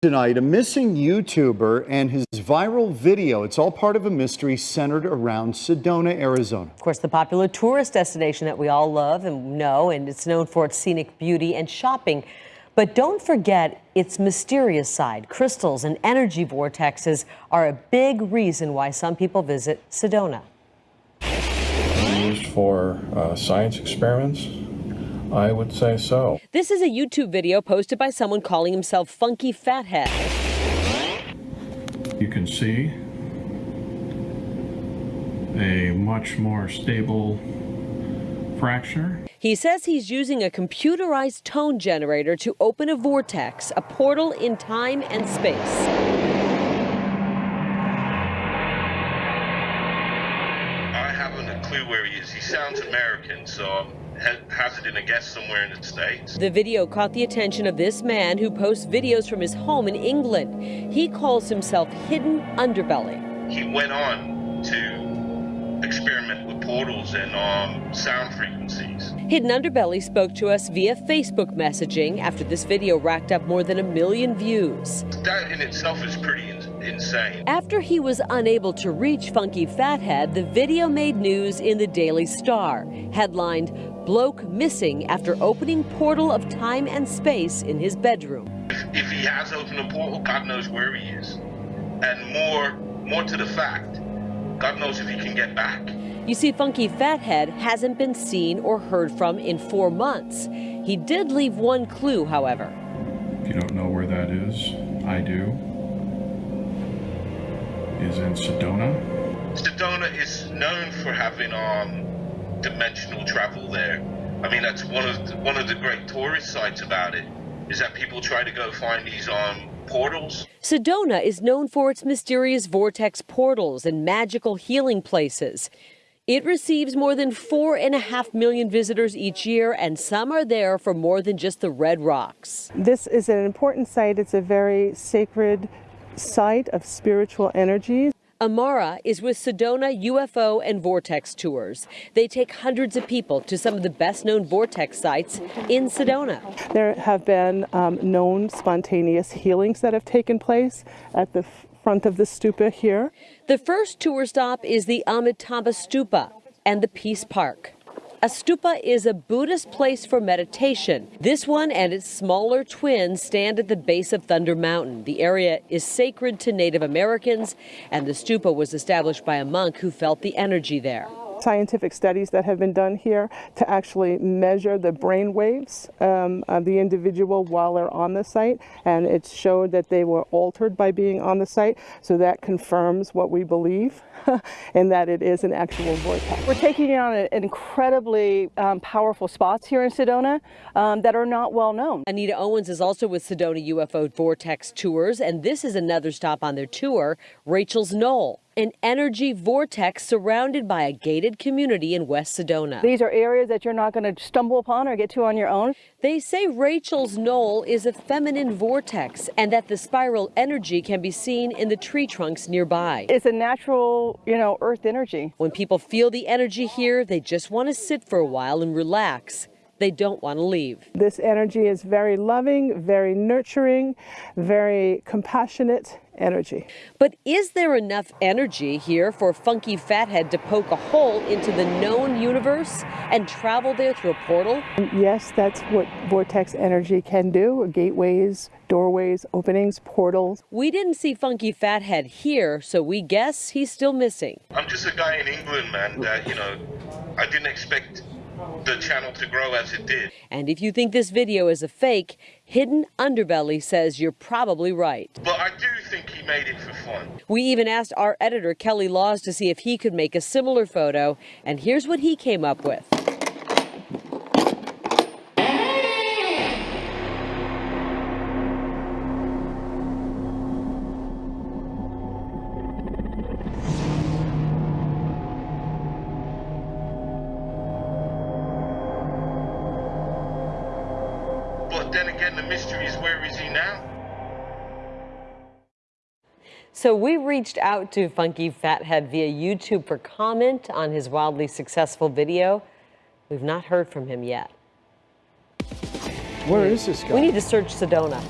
Tonight, a missing YouTuber and his viral video. It's all part of a mystery centered around Sedona, Arizona. Of course, the popular tourist destination that we all love and know, and it's known for its scenic beauty and shopping. But don't forget its mysterious side. Crystals and energy vortexes are a big reason why some people visit Sedona. Used for uh, science experiments, I would say so. This is a YouTube video posted by someone calling himself Funky Fathead. You can see a much more stable fracture. He says he's using a computerized tone generator to open a vortex, a portal in time and space. I haven't a clue where he is. He sounds American, so I'm hazarding a guess somewhere in the States. The video caught the attention of this man who posts videos from his home in England. He calls himself Hidden Underbelly. He went on to experiment with portals and um, sound frequencies. Hidden Underbelly spoke to us via Facebook messaging after this video racked up more than a million views. That in itself is pretty in insane. After he was unable to reach Funky Fathead, the video made news in the Daily Star, headlined Bloke Missing After Opening Portal of Time and Space in His Bedroom. If, if he has opened a portal, God knows where he is. And more, more to the fact, God knows if he can get back. You see, Funky Fathead hasn't been seen or heard from in four months. He did leave one clue, however. If you don't know where that is, I do. Is in Sedona. Sedona is known for having um, dimensional travel there. I mean, that's one of the, one of the great tourist sites about it. Is that people try to go find these um, portals. Sedona is known for its mysterious vortex portals and magical healing places. It receives more than four and a half million visitors each year, and some are there for more than just the red rocks. This is an important site. It's a very sacred site of spiritual energies. Amara is with Sedona UFO and Vortex Tours. They take hundreds of people to some of the best known vortex sites in Sedona. There have been um, known spontaneous healings that have taken place at the front of the stupa here. The first tour stop is the Amitabha Stupa and the Peace Park. A stupa is a Buddhist place for meditation. This one and its smaller twin stand at the base of Thunder Mountain. The area is sacred to Native Americans, and the stupa was established by a monk who felt the energy there scientific studies that have been done here to actually measure the brain waves um, of the individual while they're on the site and it showed that they were altered by being on the site so that confirms what we believe and that it is an actual vortex. We're taking on an incredibly um, powerful spots here in Sedona um, that are not well known. Anita Owens is also with Sedona UFO Vortex Tours and this is another stop on their tour, Rachel's Knoll an energy vortex surrounded by a gated community in West Sedona. These are areas that you're not going to stumble upon or get to on your own. They say Rachel's Knoll is a feminine vortex and that the spiral energy can be seen in the tree trunks nearby. It's a natural, you know, earth energy. When people feel the energy here, they just want to sit for a while and relax they don't want to leave. This energy is very loving, very nurturing, very compassionate energy. But is there enough energy here for Funky Fathead to poke a hole into the known universe and travel there through a portal? Yes, that's what vortex energy can do. Gateways, doorways, openings, portals. We didn't see Funky Fathead here, so we guess he's still missing. I'm just a guy in England, man, that, you know, I didn't expect the channel to grow as it did. And if you think this video is a fake, Hidden Underbelly says you're probably right. But I do think he made it for fun. We even asked our editor, Kelly Laws, to see if he could make a similar photo, and here's what he came up with. But then again, the mystery is where is he now? So we reached out to Funky Fathead via YouTube for comment on his wildly successful video. We've not heard from him yet. Where is this guy? We need to search Sedona.